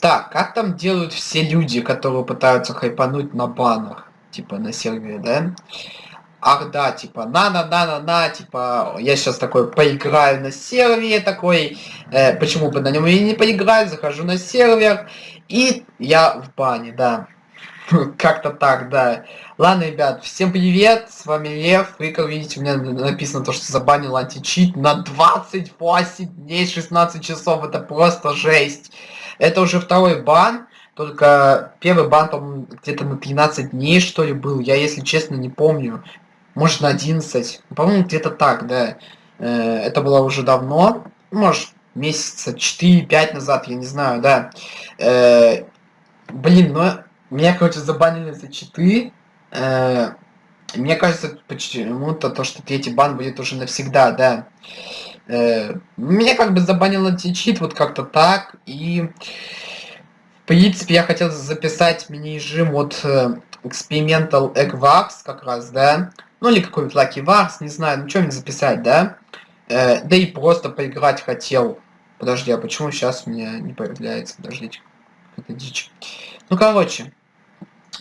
Так, как там делают все люди, которые пытаются хайпануть на банах? Типа на сервере, да? Ах да, типа, на-на-на-на-на, типа, я сейчас такой поиграю на сервере такой, э, почему бы на нем и не поиграть, захожу на сервер, и я в бане, да. Как-то так, да. Ладно, ребят, всем привет, с вами Лев. Вы, как видите, у меня написано то, что забанил античит на 28 дней, 16 часов. Это просто жесть. Это уже второй бан. Только первый бан, по-моему, где-то на 13 дней, что ли, был. Я, если честно, не помню. Может, на 11. По-моему, где-то так, да. Э, это было уже давно. Может, месяца 4-5 назад, я не знаю, да. Э, блин, но меня, короче, забанили за читы. Э, мне кажется, почему-то то, что третий бан будет уже навсегда, да. Э, меня как бы забанил античит вот как-то так. И, в принципе, я хотел записать мини-режим от э, Experimental Egg Wars как раз, да. Ну или какой-нибудь Lucky Wars, не знаю, ну что мне записать, да. Э, да и просто поиграть хотел. Подожди, а почему сейчас у меня не появляется? Подождите. Это дичь. Ну, короче.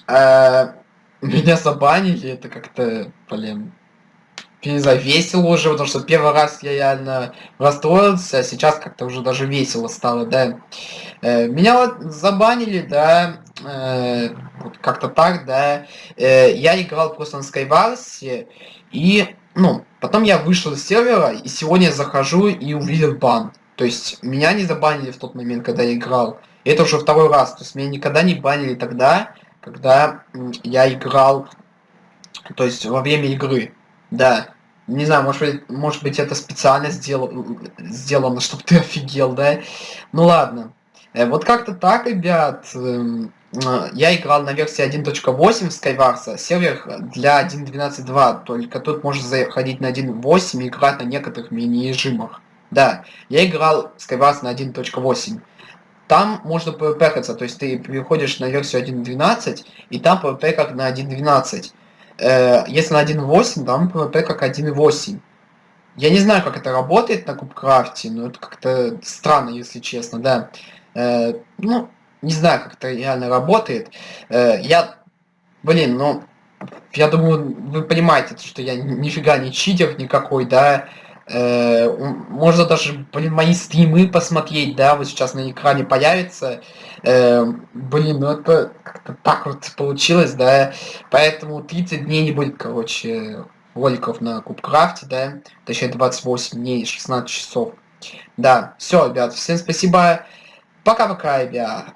Э, меня забанили, это как-то, блин, весело уже, потому что первый раз я реально расстроился, а сейчас как-то уже даже весело стало, да. Э, меня вот забанили, да, э, вот как-то так, да. Я играл просто на Skywars, и, ну, потом я вышел из сервера, и сегодня захожу и увидел бан. То есть меня не забанили в тот момент, когда я играл. Это уже второй раз. То есть меня никогда не банили тогда, когда я играл, то есть во время игры. Да. Не знаю, может быть, может быть это специально сделано, сделано, чтобы ты офигел, да? Ну ладно. Э, вот как-то так, ребят. Эм, э, я играл на версии 1.8 Skywars, сервер для 1.12.2, только тут можно заходить на 1.8 и играть на некоторых мини-режимах. Да, я играл Skywars на 1.8. Там можно PvP-хаться, то есть ты переходишь на версию 1.12, и там PvP как на 1.12. Э, если на 1.8, там PvP как 1.8. Я не знаю, как это работает на Кубкрафте, но это как-то странно, если честно, да. Э, ну, не знаю, как это реально работает. Э, я, блин, ну, я думаю, вы понимаете, что я нифига не читер никакой, да. Можно даже, блин, мои стримы посмотреть, да, вот сейчас на экране появится. Э, блин, ну это как-то так вот получилось, да. Поэтому 30 дней не будет, короче, роликов на Кубкрафте, да. Точнее 28 дней, 16 часов. Да, все, ребят, всем спасибо. Пока-пока, ребят.